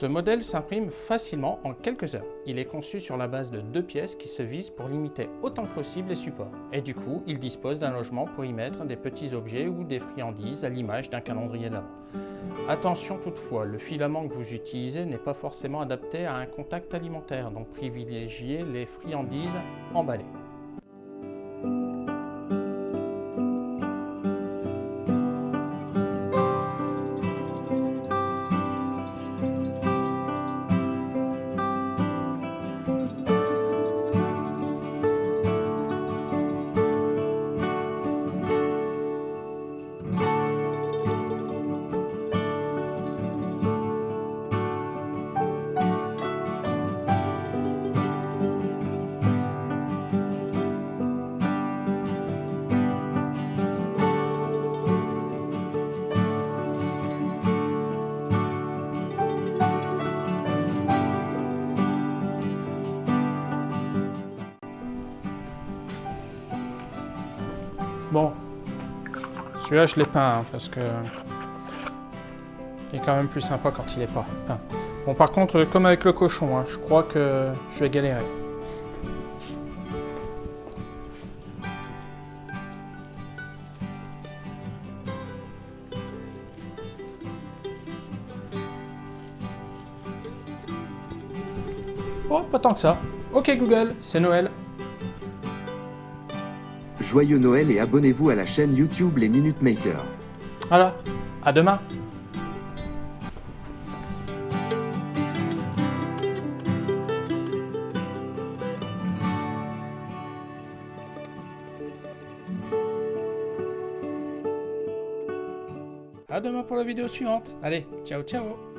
Ce modèle s'imprime facilement en quelques heures. Il est conçu sur la base de deux pièces qui se visent pour limiter autant que possible les supports. Et du coup, il dispose d'un logement pour y mettre des petits objets ou des friandises à l'image d'un calendrier d'avant. Attention toutefois, le filament que vous utilisez n'est pas forcément adapté à un contact alimentaire, donc privilégiez les friandises emballées. Bon, celui-là je l'ai peint hein, parce que il est quand même plus sympa quand il est pas peint. Bon par contre, comme avec le cochon, hein, je crois que je vais galérer. Oh, pas tant que ça. Ok Google, c'est Noël. Joyeux Noël et abonnez-vous à la chaîne YouTube Les Minute Makers. Voilà, à demain. À demain pour la vidéo suivante. Allez, ciao ciao